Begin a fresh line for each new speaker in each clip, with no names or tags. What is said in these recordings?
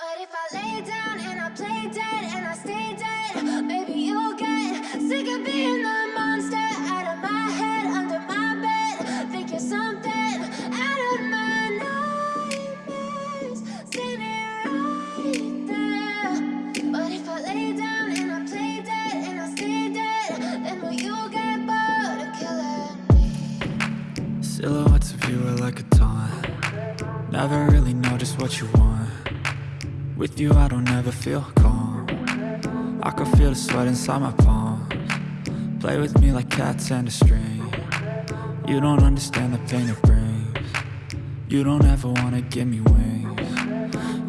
But if I lay down and I play dead and I stay dead, maybe you'll get sick of being the monster out of my head, under my bed. Think you're something out of my nightmares. See me right there. But if I lay down and I play dead and I stay dead, then will you get bored of killing me?
Silhouettes of you are like a taunt Never really know just what you want With you I don't ever feel calm. I can feel the sweat inside my palms. Play with me like cats and a string. You don't understand the pain it brings. You don't ever wanna give me wings.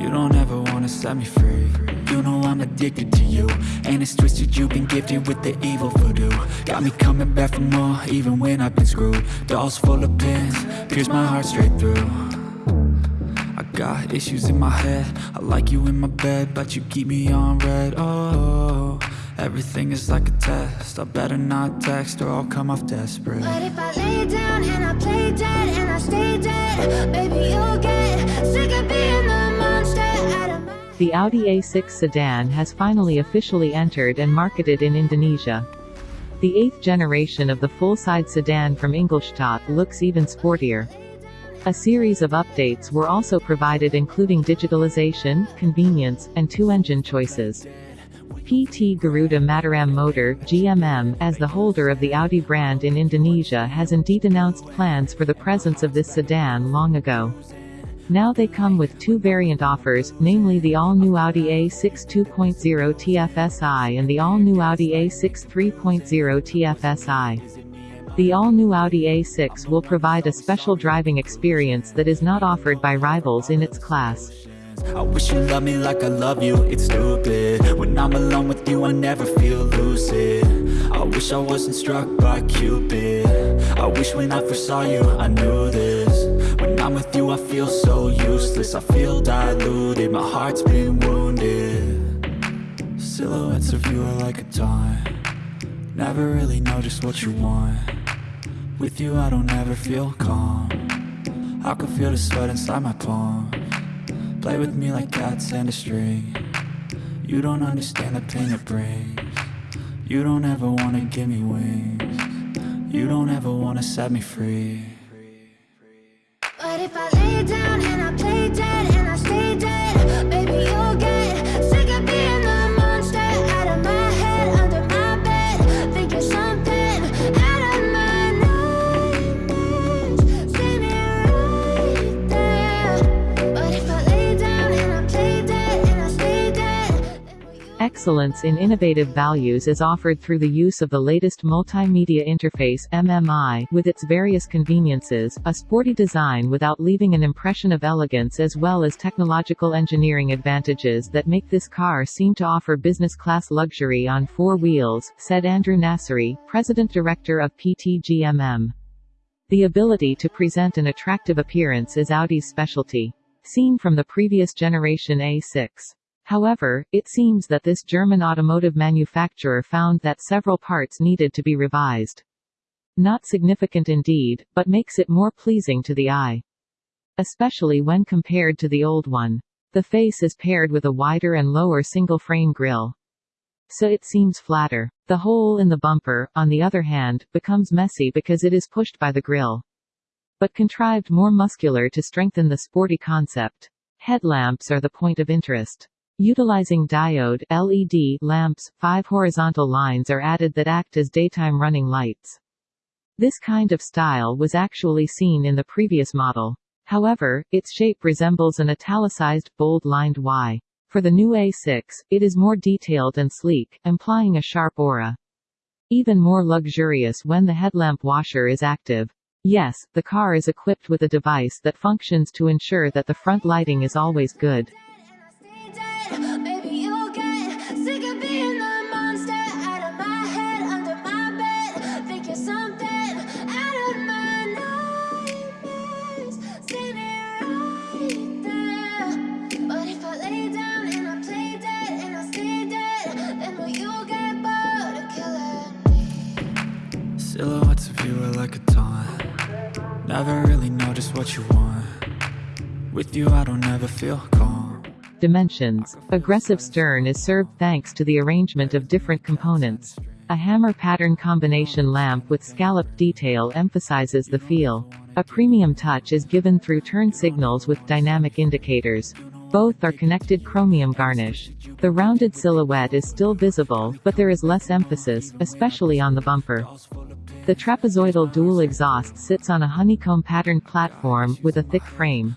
You don't ever wanna set me free. You know I'm addicted to you And it's twisted you've been gifted with the evil voodoo. Got me coming back for more even when I've been screwed. Dolls full of pins, pierce my heart straight through got issues in my head I like you in my bed But you keep me on red Oh, everything is like a test I better not text or I'll come off desperate
But if I lay down and I play dead and I stay dead, maybe you'll get sick of being the monster out of my
The Audi A6 sedan has finally officially entered and marketed in Indonesia. The eighth generation of the full-side sedan from Ingolstadt looks even sportier. A series of updates were also provided including digitalization, convenience, and two engine choices. PT Garuda Mataram Motor, GMM, as the holder of the Audi brand in Indonesia has indeed announced plans for the presence of this sedan long ago. Now they come with two variant offers, namely the all-new Audi A6 2.0 TFSI and the all-new Audi A6 3.0 TFSI. The all-new Audi A6 will provide a special driving experience that is not offered by rivals in its class.
I wish you loved me like I love you, it's stupid. When I'm alone with you I never feel lucid. I wish I wasn't struck by Cupid. I wish when I first saw you I knew this. When I'm with you I feel so useless. I feel diluted, my heart's been wounded. Silhouettes of you are like a taunt. Never really know just what you want With you I don't ever feel calm. I can feel the sweat inside my palm. Play with me like cats and a string. You don't understand the pain it brings. You don't ever wanna give me wings. You don't ever wanna set me free
Excellence in innovative values is offered through the use of the latest multimedia interface MMI, with its various conveniences, a sporty design without leaving an impression of elegance as well as technological engineering advantages that make this car seem to offer business-class luxury on four wheels, said Andrew Nasuri, President Director of PTGMM. The ability to present an attractive appearance is Audi's specialty. Seen from the previous generation A6. However, it seems that this German automotive manufacturer found that several parts needed to be revised. Not significant indeed, but makes it more pleasing to the eye. Especially when compared to the old one. The face is paired with a wider and lower single-frame grille. So it seems flatter. The hole in the bumper, on the other hand, becomes messy because it is pushed by the grille. But contrived more muscular to strengthen the sporty concept. Headlamps are the point of interest. Utilizing diode LED lamps, five horizontal lines are added that act as daytime running lights. This kind of style was actually seen in the previous model. However, its shape resembles an italicized, bold-lined Y. For the new A6, it is more detailed and sleek, implying a sharp aura. Even more luxurious when the headlamp washer is active. Yes, the car is equipped with a device that functions to ensure that the front lighting is always good.
Never really know just what you want With you I don't ever feel calm
Dimensions. Aggressive stern is served thanks to the arrangement of different components. A hammer pattern combination lamp with scalloped detail emphasizes the feel. A premium touch is given through turn signals with dynamic indicators. Both are connected chromium garnish. The rounded silhouette is still visible, but there is less emphasis, especially on the bumper. The trapezoidal dual exhaust sits on a honeycomb patterned platform, with a thick frame.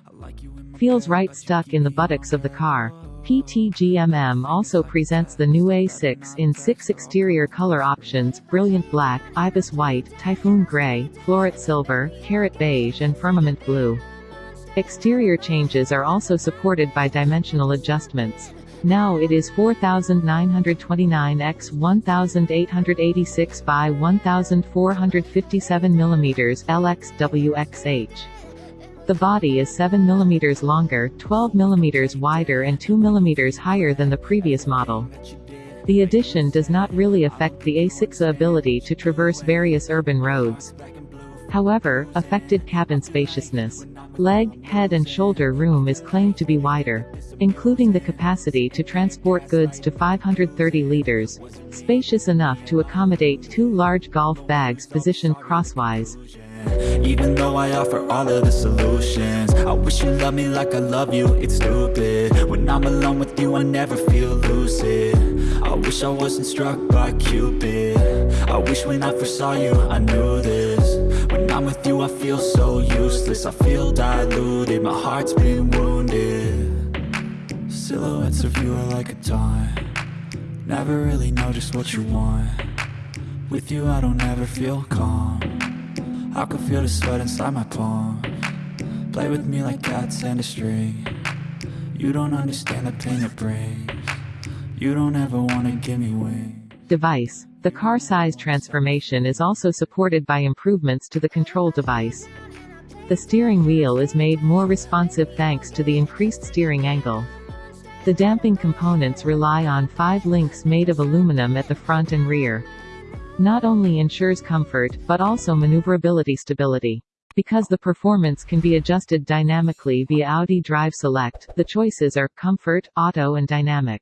Feels right stuck in the buttocks of the car. PTGMM also presents the new A6 in six exterior color options, Brilliant Black, Ibis White, Typhoon Gray, Floret Silver, Carat Beige and Firmament Blue. Exterior changes are also supported by dimensional adjustments. Now it is 4929 x 1886 by 1457 mm LXWXH. The body is 7 mm longer, 12 mm wider and 2 mm higher than the previous model. The addition does not really affect the A6's ability to traverse various urban roads. However, affected cabin spaciousness. Leg, head and shoulder room is claimed to be wider, including the capacity to transport goods to 530 liters. Spacious enough to accommodate two large golf bags positioned crosswise.
Even though I offer all of the solutions I wish you loved me like I love you, it's stupid When I'm alone with you I never feel lucid I wish I wasn't struck by Cupid I wish when I first saw you I knew this I'm with you I feel so useless. I feel diluted, my heart's been wounded. Silhouettes of you are like a taunt Never really know just what you want. With you I don't ever feel calm. I can feel the sweat inside my palm. Play with me like cats and a string. You don't understand the pain it brings. You don't ever wanna give me wings
Device. The car size transformation is also supported by improvements to the control device. The steering wheel is made more responsive thanks to the increased steering angle. The damping components rely on five links made of aluminum at the front and rear not only ensures comfort, but also maneuverability stability. Because the performance can be adjusted dynamically via Audi Drive Select, the choices are Comfort, Auto and Dynamic.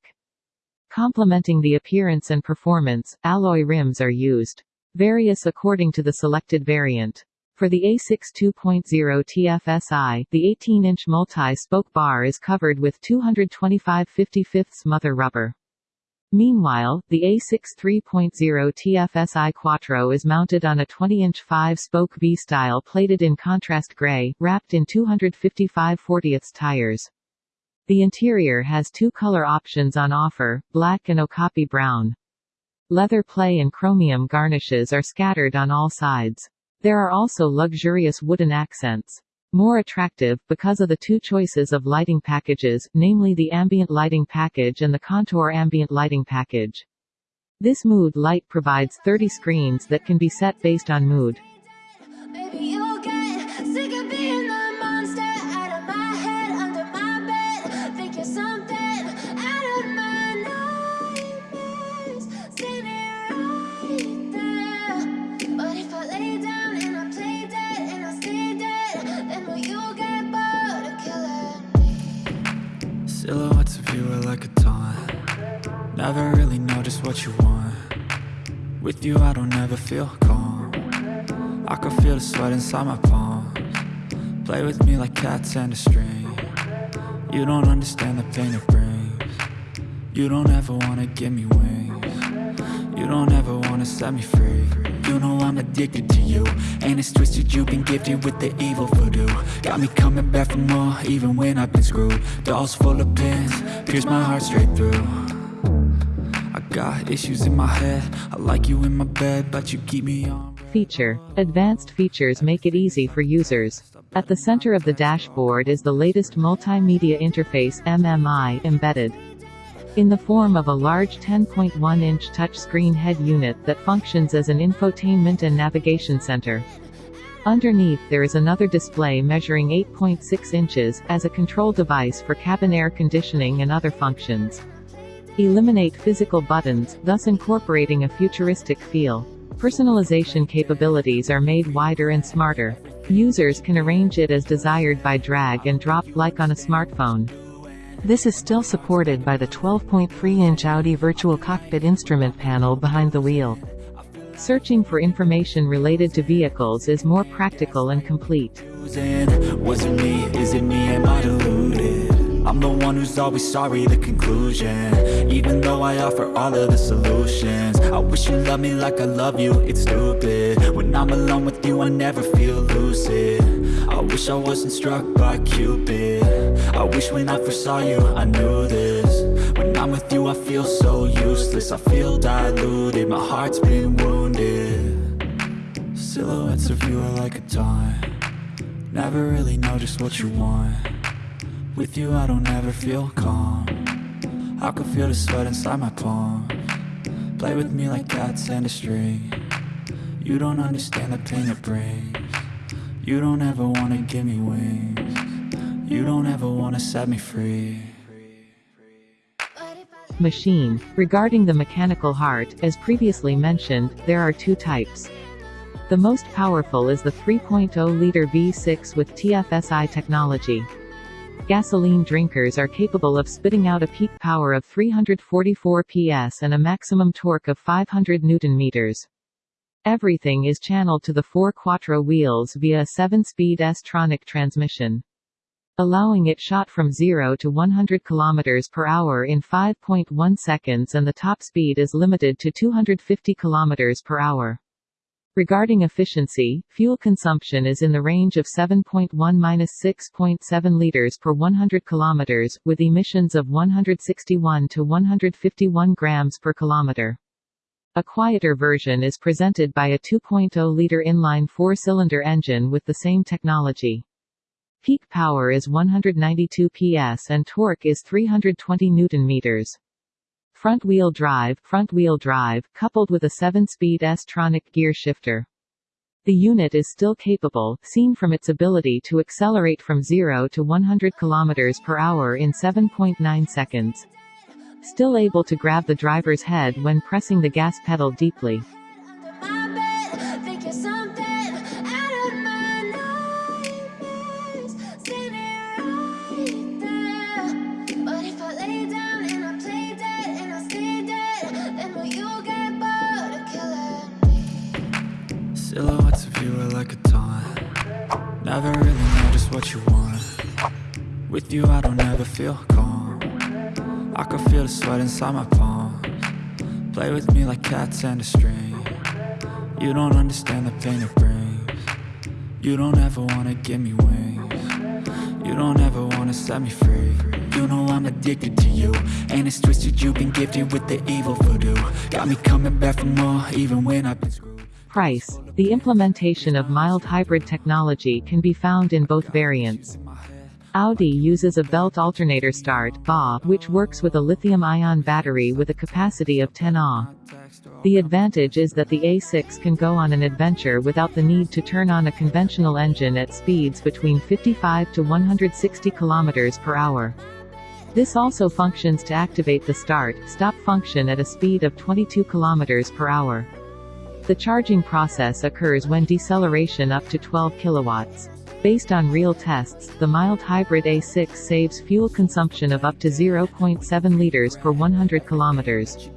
Complementing the appearance and performance, alloy rims are used. Various according to the selected variant. For the A6 2.0 TFSI, the 18-inch multi-spoke bar is covered with 225 55 mother rubber. Meanwhile, the A6 3.0 TFSI Quattro is mounted on a 20-inch 5-spoke V-style plated in contrast gray, wrapped in 255 40 tires. The interior has two color options on offer, black and okapi brown. Leather play and chromium garnishes are scattered on all sides. There are also luxurious wooden accents more attractive, because of the two choices of lighting packages, namely the ambient lighting package and the contour ambient lighting package. This mood light provides 30 screens that can be set based on mood.
Never really know just what you want. With you I don't ever feel calm. I can feel the sweat inside my palms. Play with me like cats and a string. You don't understand the pain it brings. You don't ever wanna give me wings. You don't ever wanna set me free. You know I'm addicted to you And it's twisted, you've been gifted with the evil voodoo. Got me coming back for more, even when I've been screwed. Dolls full of pins, pierce my heart straight through got issues in my head I like you in my bed, but you keep me on
Feature. Advanced features make it easy for users. At the center of the dashboard is the latest multimedia interface MMI embedded in the form of a large 10.1-inch touchscreen head unit that functions as an infotainment and navigation center. Underneath there is another display measuring 8.6 inches, as a control device for cabin air conditioning and other functions. Eliminate physical buttons, thus incorporating a futuristic feel. Personalization capabilities are made wider and smarter. Users can arrange it as desired by drag and drop, like on a smartphone.
This is still supported by the 12.3-inch Audi Virtual Cockpit instrument panel behind the wheel. Searching for information related to vehicles is more practical and complete.
Was it me, is it me, am I deluded? I'm the one who's always sorry, the conclusion Even though I offer all of the solutions. I wish you loved me like I love you, it's stupid. When I'm alone with you, I never feel lucid. I wish I wasn't struck by Cupid. I wish when I first saw you, I knew this. When I'm with you, I feel so useless. I feel diluted, my heart's been wounded. Silhouettes of you are like a taunt Never really know just what you want. With you I don't ever feel calm I can feel the sweat inside my palms Play with me like cats and a string You don't understand the pain it brings You don't ever wanna give me wings You don't ever wanna set me free
Machine. Regarding the mechanical heart, as previously mentioned, there are two types. The most powerful is the 3.0-liter V6 with TFSI technology. Gasoline drinkers are capable of spitting out a peak power of 344 PS and a maximum torque of 500 Newton-meters. Everything is channeled to the four quattro wheels via a 7-speed S-tronic transmission allowing it shot from 0 to 100 km per hour in 5.1 seconds and the top speed is limited to 250 km per hour. Regarding efficiency, fuel consumption is in the range of 7.1-6.7 liters per 100 kilometers, with emissions of 161 to 151 grams per kilometer. A quieter version is presented by a 2.0-liter inline four-cylinder engine with the same technology. Peak power is 192 PS and torque is 320 Newton-meters. Front-wheel drive, front-wheel drive, coupled with a 7-speed S-tronic gear shifter. The unit is still capable, seen from its ability to accelerate from 0 to 100 km per hour in 7.9 seconds. Still able to grab the driver's head when pressing the gas pedal deeply.
You
I don't ever feel calm. I can feel the sweat inside my palms. Play with me like cats and a string. You don't understand the pain it brings. You don't ever wanna give me wings. You don't ever wanna set me free. You know I'm addicted to you. And it's twisted you've been gifted with the evil voodoo. Got me coming back for more even when I've been screwed.
Price. The implementation of mild hybrid technology can be found in both variants. Audi uses a belt alternator start BA, which works with a lithium-ion battery with a capacity of 10 Ah. The advantage is that the A6 can go on an adventure without the need to turn on a conventional engine at speeds between 55 to 160 km per hour. This also functions to activate the start-stop function at a speed of 22 km per hour. The charging process occurs when deceleration up to 12 kilowatts. Based on real tests, the mild hybrid A6 saves fuel consumption of up to 0.7 liters per 100 kilometers.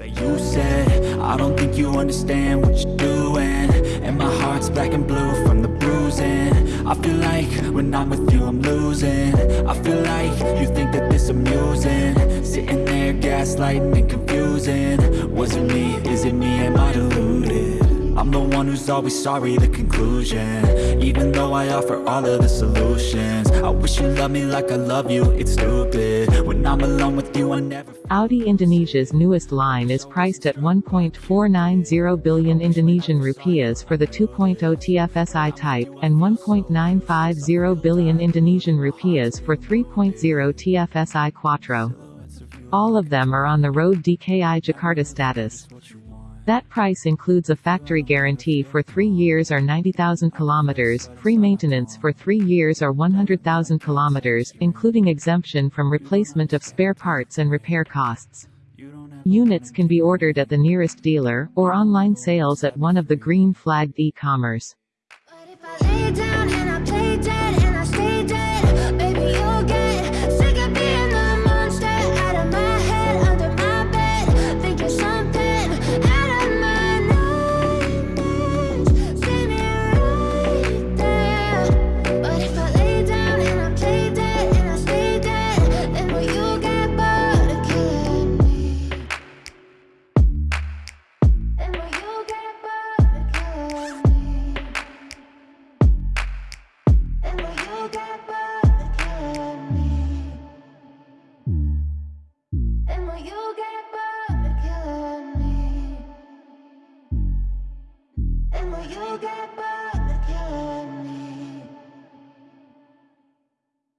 you said I don't think you understand what you're doing. And my heart's black and blue from the bruising. I feel like when I'm with you I'm losing. I feel like you think that this amusing. Sitting there gaslighting and confusing. Was it me, is it me, am I deluded? I'm the one who's always sorry, the conclusion Even though I offer all of the solutions I wish you loved me like I love you, it's stupid When I'm alone with you I never
Audi Indonesia's newest line is priced at 1.490 billion Indonesian rupiahs for the 2.0 TFSI type, and 1.950 billion Indonesian rupiahs for 3.0 TFSI Quattro. All of them are on the road DKI Jakarta status. That price includes a factory guarantee for 3 years or 90,000 kilometers, free maintenance for 3 years or 100,000 kilometers, including exemption from replacement of spare parts and repair costs. Units can be ordered at the nearest dealer, or online sales at one of the green flagged e-commerce.